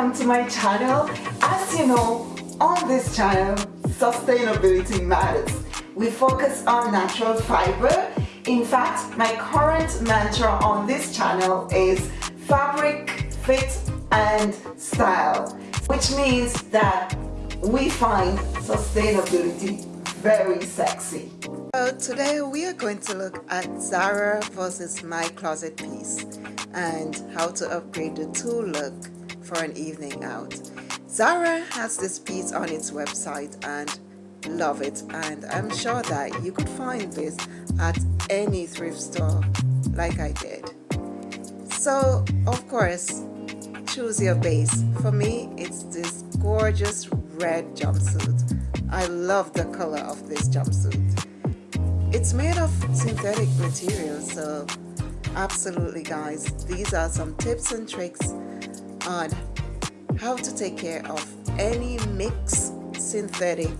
welcome to my channel. As you know, on this channel, sustainability matters. We focus on natural fiber. In fact, my current mantra on this channel is fabric, fit and style, which means that we find sustainability very sexy. So today we are going to look at Zara versus My Closet piece and how to upgrade the two look for an evening out. Zara has this piece on its website and love it and I'm sure that you could find this at any thrift store like I did. So of course choose your base. For me it's this gorgeous red jumpsuit. I love the color of this jumpsuit. It's made of synthetic material so absolutely guys these are some tips and tricks on how to take care of any mixed synthetic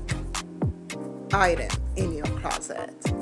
item in your closet.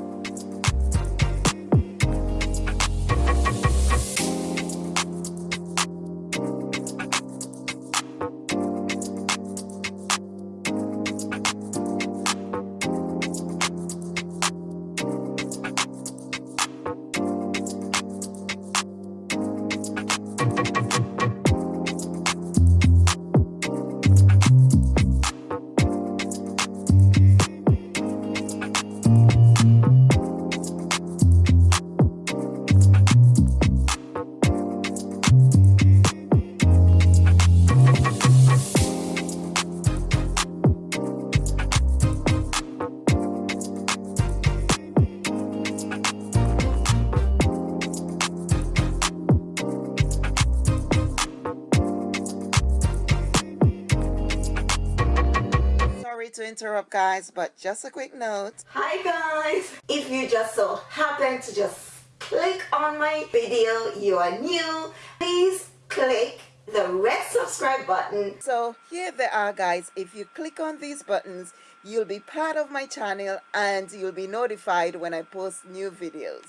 Interrupt guys but just a quick note. Hi guys. If you just so happen to just click on my video you are new please click the red subscribe button. So here they are guys. If you click on these buttons you'll be part of my channel and you'll be notified when I post new videos.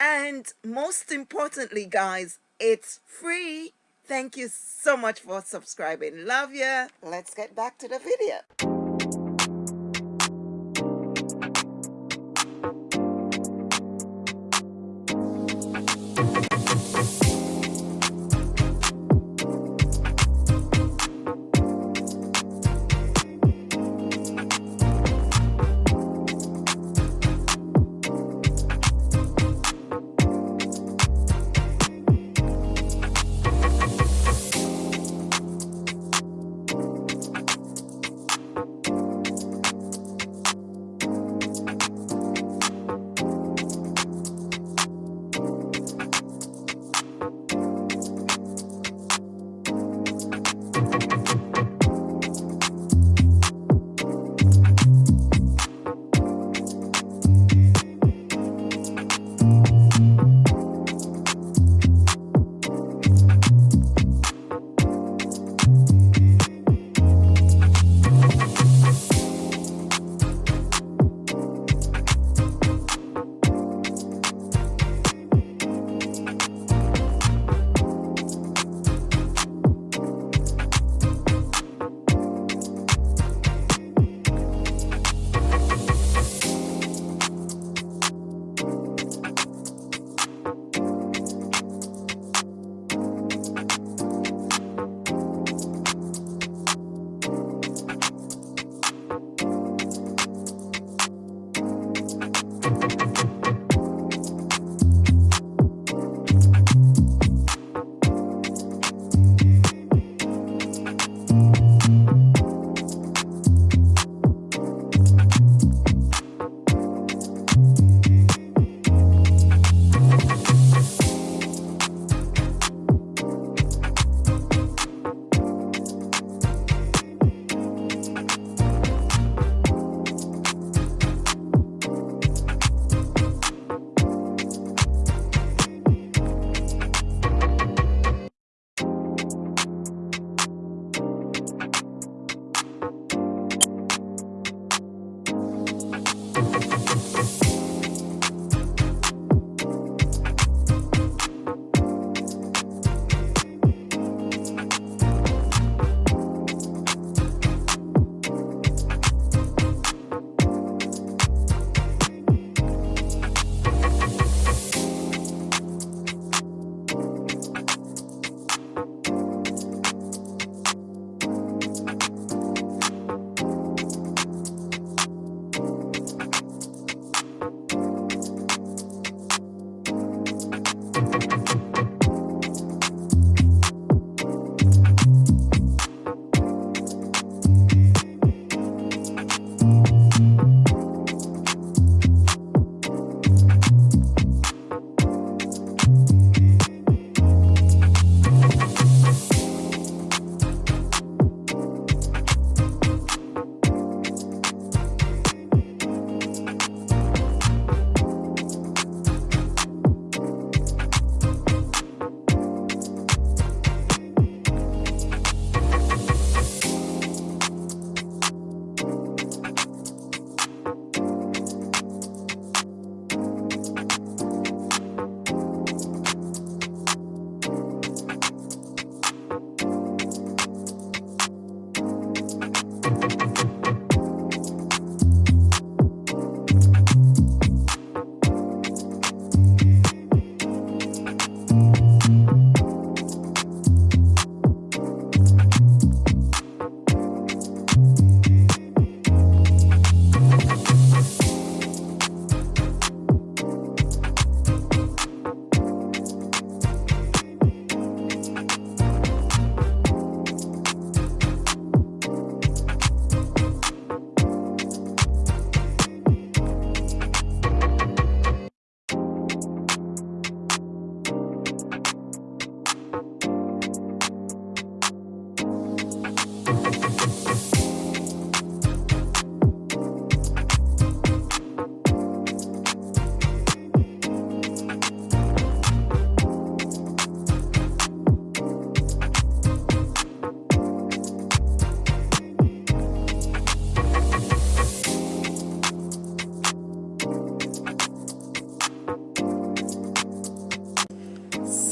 And most importantly guys it's free. Thank you so much for subscribing. Love ya. Let's get back to the video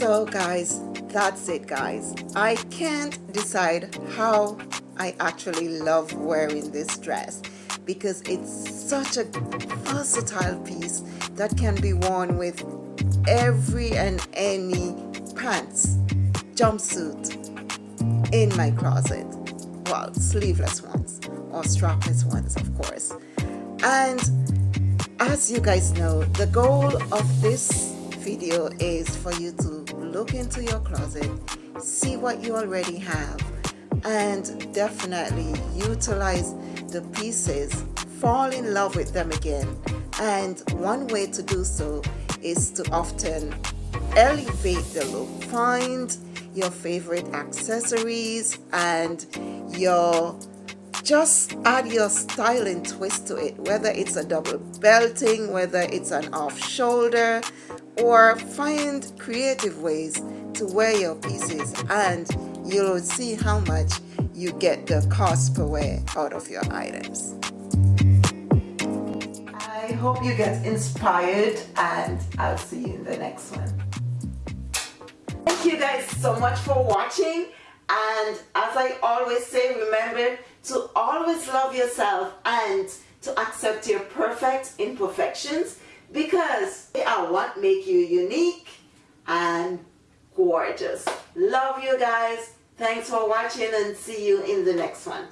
guys that's it guys. I can't decide how I actually love wearing this dress because it's such a versatile piece that can be worn with every and any pants jumpsuit in my closet. Well sleeveless ones or strapless ones of course. And as you guys know the goal of this video is for you to look into your closet see what you already have and definitely utilize the pieces fall in love with them again. And one way to do so is to often elevate the look. Find your favorite accessories and your just add your styling twist to it whether it's a double belting whether it's an off shoulder or find creative ways to wear your pieces and you'll see how much you get the cost per wear out of your items. I hope you get inspired and I'll see you in the next one. Thank you guys so much for watching and as I always say remember to always love yourself and to accept your perfect imperfections because they are what make you unique and gorgeous. Love you guys. Thanks for watching and see you in the next one.